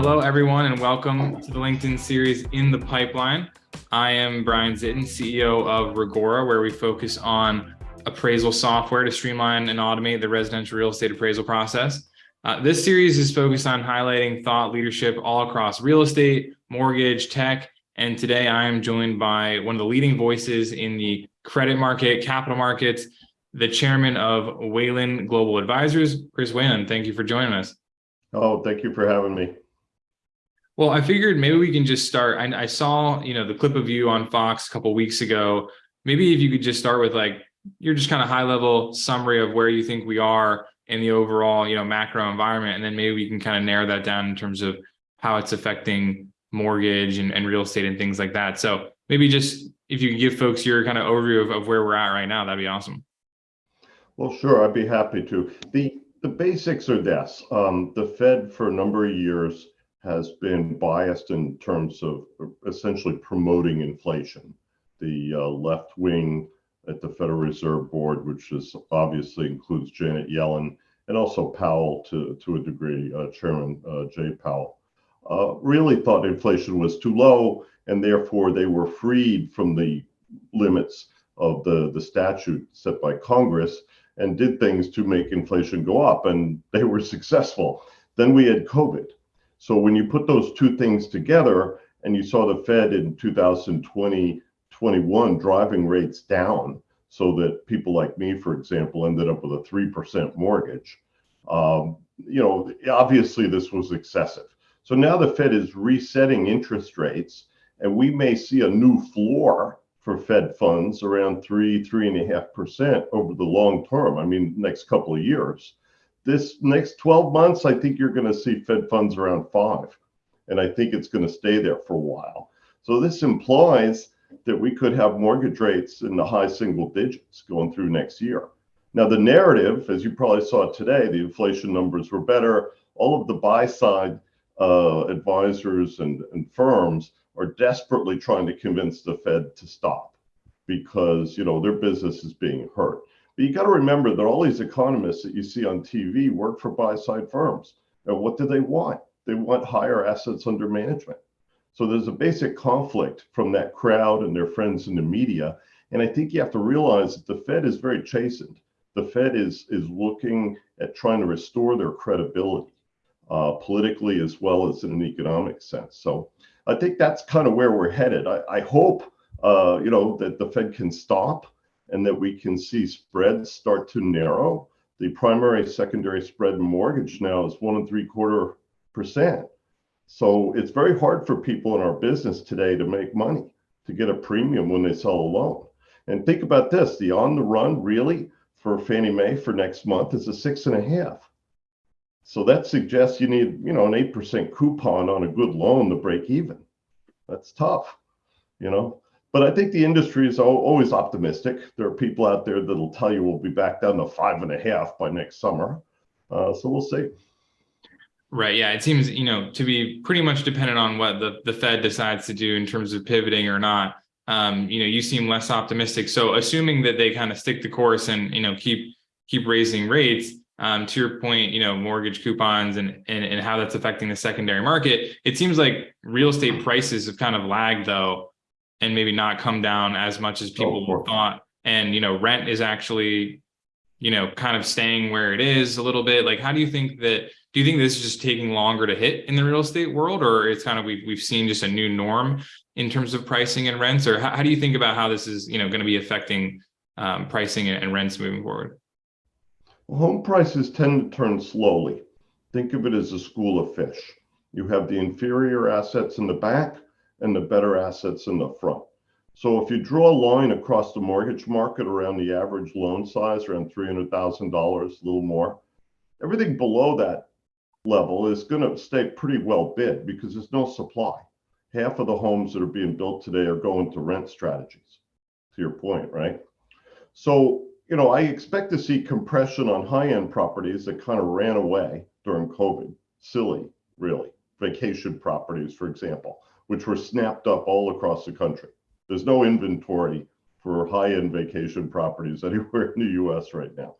hello, everyone, and welcome to the LinkedIn series In the Pipeline. I am Brian Zitin, CEO of Reggora, where we focus on appraisal software to streamline and automate the residential real estate appraisal process. Uh, this series is focused on highlighting thought leadership all across real estate, mortgage, tech, and today I am joined by one of the leading voices in the credit market, capital markets, the chairman of Whalen Global Advisors, Chris Whalen. Thank you for joining us. Oh, thank you for having me. Well, I figured maybe we can just start. I, I saw, you know, the clip of you on Fox a couple weeks ago. Maybe if you could just start with like you're just kind of high level summary of where you think we are in the overall, you know, macro environment, and then maybe we can kind of narrow that down in terms of how it's affecting mortgage and, and real estate and things like that. So maybe just if you could give folks your kind of overview of, of where we're at right now, that'd be awesome. Well, sure, I'd be happy to. The the basics are this. Um, the Fed for a number of years has been biased in terms of essentially promoting inflation. The uh, left wing at the Federal Reserve Board, which is obviously includes Janet Yellen and also Powell to, to a degree, uh, Chairman uh, Jay Powell, uh, really thought inflation was too low and therefore they were freed from the limits of the, the statute set by Congress and did things to make inflation go up, and they were successful. Then we had COVID. So when you put those two things together, and you saw the Fed in 2020, 21 driving rates down, so that people like me, for example, ended up with a 3% mortgage. Um, you know, obviously this was excessive. So now the Fed is resetting interest rates, and we may see a new floor for Fed funds around three, three and a half percent over the long term. I mean, next couple of years. This next 12 months, I think you're going to see Fed funds around five. And I think it's going to stay there for a while. So this implies that we could have mortgage rates in the high single digits going through next year. Now, the narrative, as you probably saw today, the inflation numbers were better. All of the buy side uh, advisors and, and firms are desperately trying to convince the Fed to stop because you know their business is being hurt. But you got to remember that all these economists that you see on TV work for buy-side firms. And what do they want? They want higher assets under management. So there's a basic conflict from that crowd and their friends in the media. And I think you have to realize that the Fed is very chastened. The Fed is is looking at trying to restore their credibility uh, politically as well as in an economic sense. So I think that's kind of where we're headed. I, I hope, uh, you know, that the Fed can stop and that we can see spreads start to narrow. The primary secondary spread in mortgage now is one and three quarter percent. So it's very hard for people in our business today to make money, to get a premium when they sell a loan. And think about this, the on the run really for Fannie Mae for next month is a six and a half. So that suggests you need, you know, an 8% coupon on a good loan to break even. That's tough, you know. But I think the industry is always optimistic. There are people out there that'll tell you we'll be back down to five and a half by next summer. Uh, so we'll see. Right. Yeah. It seems, you know, to be pretty much dependent on what the, the Fed decides to do in terms of pivoting or not. Um, you know, you seem less optimistic. So assuming that they kind of stick the course and, you know, keep keep raising rates, um, to your point, you know, mortgage coupons and, and, and how that's affecting the secondary market, it seems like real estate prices have kind of lagged though, and maybe not come down as much as people oh, thought. And, you know, rent is actually, you know, kind of staying where it is a little bit. Like, how do you think that, do you think this is just taking longer to hit in the real estate world, or it's kind of, we've, we've seen just a new norm in terms of pricing and rents, or how, how do you think about how this is, you know, going to be affecting um, pricing and rents moving forward? Home prices tend to turn slowly. Think of it as a school of fish. You have the inferior assets in the back and the better assets in the front. So if you draw a line across the mortgage market around the average loan size, around $300,000, a little more, everything below that level is going to stay pretty well bid because there's no supply. Half of the homes that are being built today are going to rent strategies, to your point, right? So you know, I expect to see compression on high-end properties that kind of ran away during COVID. Silly, really. Vacation properties, for example, which were snapped up all across the country. There's no inventory for high-end vacation properties anywhere in the US right now.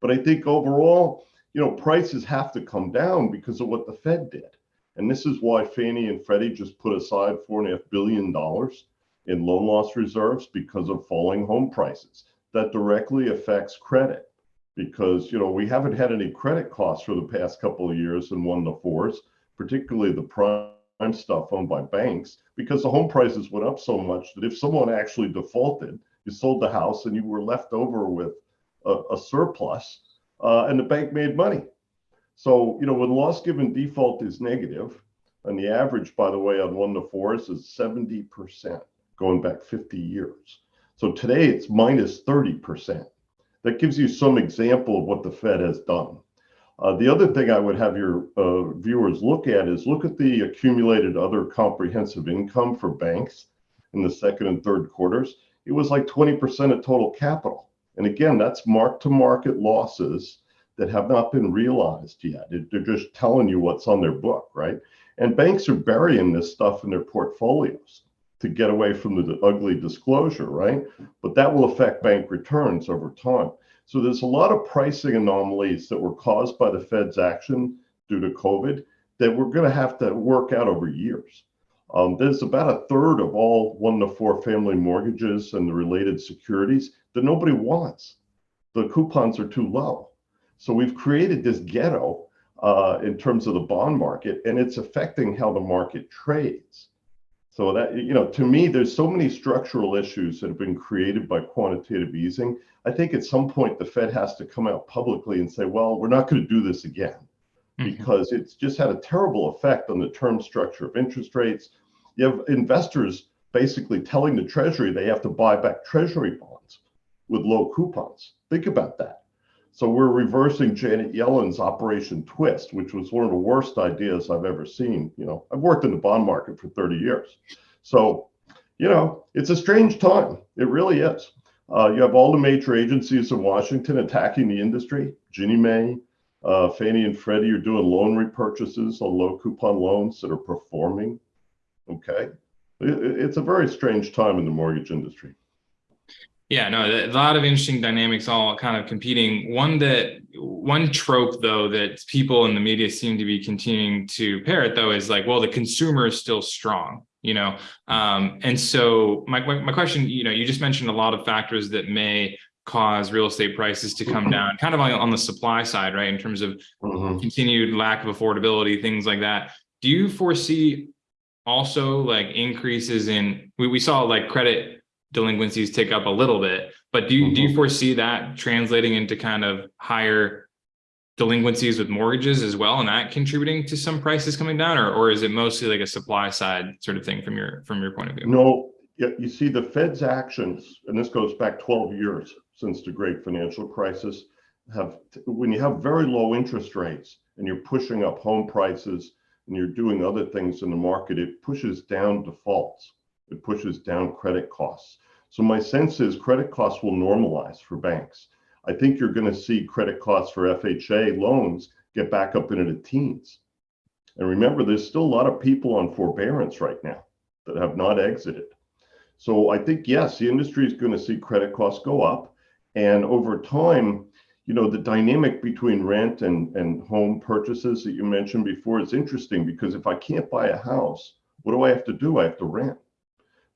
But I think overall, you know, prices have to come down because of what the Fed did. And this is why Fannie and Freddie just put aside four and a half billion dollars in loan loss reserves because of falling home prices. That directly affects credit because you know we haven't had any credit costs for the past couple of years in one to fours, particularly the prime stuff owned by banks, because the home prices went up so much that if someone actually defaulted, you sold the house and you were left over with a, a surplus, uh, and the bank made money. So you know when loss given default is negative, and the average, by the way, on one to fours is seventy percent going back 50 years. So today it's minus 30%. That gives you some example of what the Fed has done. Uh, the other thing I would have your uh, viewers look at is look at the accumulated other comprehensive income for banks in the second and third quarters. It was like 20% of total capital. And again, that's mark to market losses that have not been realized yet. It, they're just telling you what's on their book, right? And banks are burying this stuff in their portfolios to get away from the ugly disclosure, right? But that will affect bank returns over time. So there's a lot of pricing anomalies that were caused by the Fed's action due to COVID that we're going to have to work out over years. Um, there's about a third of all one to four family mortgages and the related securities that nobody wants. The coupons are too low. So we've created this ghetto uh, in terms of the bond market, and it's affecting how the market trades. So that, you know, to me, there's so many structural issues that have been created by quantitative easing. I think at some point the Fed has to come out publicly and say, well, we're not going to do this again Mhm. because it's just had a terrible effect on the term structure of interest rates. You have investors basically telling the Treasury they have to buy back Treasury bonds with low coupons. Think about that. So we're reversing Janet Yellen's Operation Twist, which was one of the worst ideas I've ever seen. You know, I've worked in the bond market for 30 years. So, you know, it's a strange time. It really is. Uh, you have all the major agencies in Washington attacking the industry. Ginnie Mae, uh, Fannie and Freddie are doing loan repurchases on low coupon loans that are performing. Okay. It- it's a very strange time in the mortgage industry. Yeah, no, a lot of interesting dynamics all kind of competing. One that one trope though that people in the media seem to be continuing to parrot though is like, well, the consumer is still strong, you know. Um, and so my, my my question, you know, you just mentioned a lot of factors that may cause real estate prices to come down, kind of on, the supply side, right? In terms of Mhm. continued lack of affordability, things like that. Do you foresee also like increases in, we, we saw like credit delinquencies tick up a little bit, but do you, do you mm-hmm. foresee that translating into kind of higher delinquencies with mortgages as well and that contributing to some prices coming down or, or is it mostly like a supply side sort of thing from your, from your point of view? No, yeah, you see the Fed's actions, and this goes back 12 years since the great financial crisis, have, when you have very low interest rates and you're pushing up home prices and you're doing other things in the market, it pushes down defaults. It pushes down credit costs. So my sense is credit costs will normalize for banks. I think you're going to see credit costs for FHA loans get back up into the teens. And remember, there's still a lot of people on forbearance right now that have not exited. So I think, yes, the industry is going to see credit costs go up. And over time, you know, the dynamic between rent and, and home purchases that you mentioned before is interesting because if I can't buy a house, what do I have to do? I have to rent.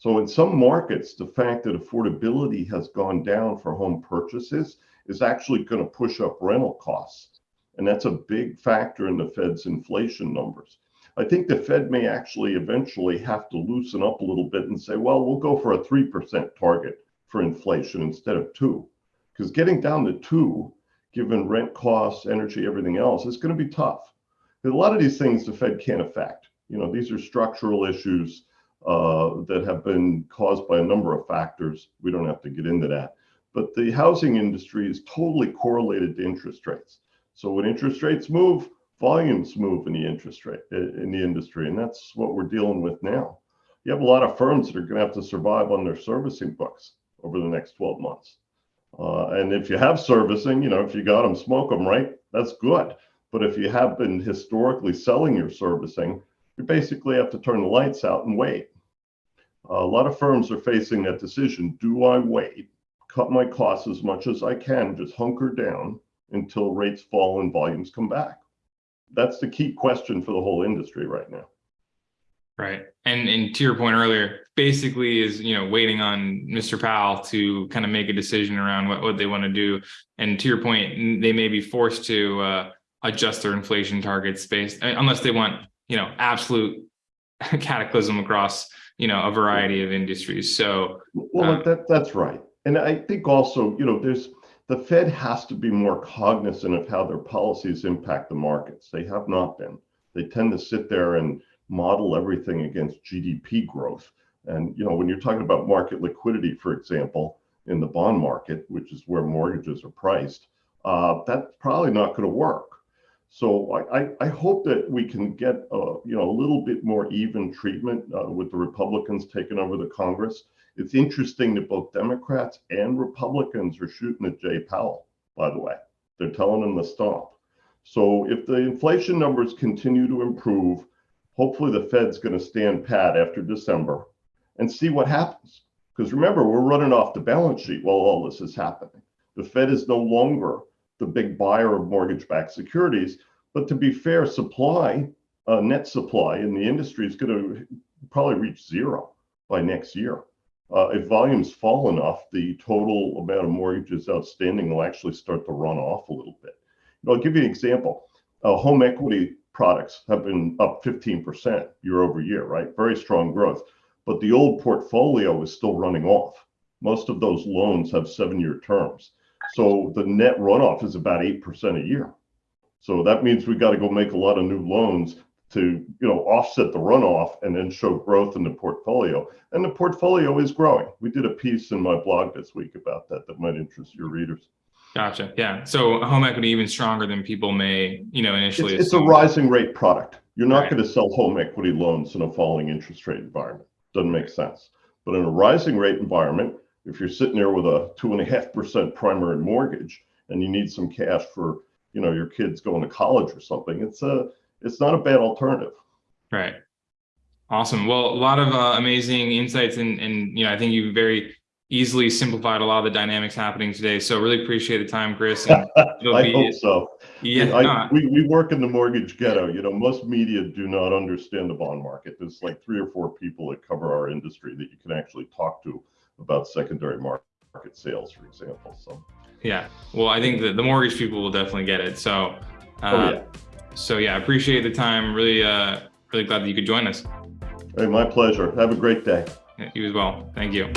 So in some markets, the fact that affordability has gone down for home purchases is actually going to push up rental costs. And that's a big factor in the Fed's inflation numbers. I think the Fed may actually eventually have to loosen up a little bit and say, well, we'll go for a 3% target for inflation instead of two. Because getting down to two, given rent costs, energy, everything else, is going to be tough. A lot of these things the Fed can't affect. You know, these are structural issues uh, that have been caused by a number of factors. We don't have to get into that. But the housing industry is totally correlated to interest rates. So when interest rates move, volumes move in the interest rate in the industry, and that's what we're dealing with now. You have a lot of firms that are going to have to survive on their servicing books over the next 12 months. Uh, and if you have servicing, you know, if you got them, smoke them, right? That's good. But if you have been historically selling your servicing, you basically have to turn the lights out and wait. a lot of firms are facing that decision. Do I wait, cut my costs as much as I can, just hunker down until rates fall and volumes come back? that's the key question for the whole industry right now. Right. And and to your point earlier, basically is, you know, waiting on Mr. Powell to kind of make a decision around what, what they want to do. And to your point, they may be forced to uh, adjust their inflation targets based, unless they want, you know, absolute cataclysm across, you know, a variety of industries. So, Well, Uh, that, that's right. And I think also, you know, there's, the Fed has to be more cognizant of how their policies impact the markets. They have not been. They tend to sit there and model everything against GDP growth. And, you know, when you're talking about market liquidity, for example, in the bond market, which is where mortgages are priced, uh, that's probably not going to work. So I, I, hope that we can get, uh, you know, a little bit more even treatment uh, with the Republicans taking over the Congress. It's interesting that both Democrats and Republicans are shooting at Jay Powell, by the way. They're telling him to stop. So if the inflation numbers continue to improve, hopefully the Fed's going to stand pat after December and see what happens. Because remember, we're running off the balance sheet while all this is happening. The Fed is no longer the big buyer of mortgage-backed securities. But to be fair, supply, uh, net supply in the industry is going to probably reach zero by next year. Uh, if volumes fall enough, the total amount of mortgages outstanding will actually start to run off a little bit. I'll give you an example. Uh, home equity products have been up 15% year over year, right? Very strong growth. But the old portfolio is still running off. Most of those loans have seven year terms. So the net runoff is about 8% a year. So that means we've got to go make a lot of new loans to, you know, offset the runoff and then show growth in the portfolio. And the portfolio is growing. We did a piece in my blog this week about that that might interest your readers. gotcha. Yeah. So home equity even stronger than people may, you know, initially. It's, it's a rising rate product. You're not Right. going to sell home equity loans in a falling interest rate environment. Doesn't make sense. But in a rising rate environment, if you're sitting there with a two and a half percent primary mortgage and you need some cash for, you know, your kids going to college or something, it's a, it's not a bad alternative. Right. Awesome. Well, a lot of uh, amazing insights and, and, you know, I think you very easily simplified a lot of the dynamics happening today. So really appreciate the time, Chris. And it'll I be, hope so. yeah, I, no, we, we work in the mortgage ghetto. You know, most media do not understand the bond market. There's like three or four people that cover our industry that you can actually talk to about secondary market sales, for example. So, yeah. Well, I think that the mortgage people will definitely get it. So, uh, oh yeah. so yeah, appreciate the time. Really, uh, really glad that you could join us. Hey, my pleasure. Have a great day. You as well. Thank you.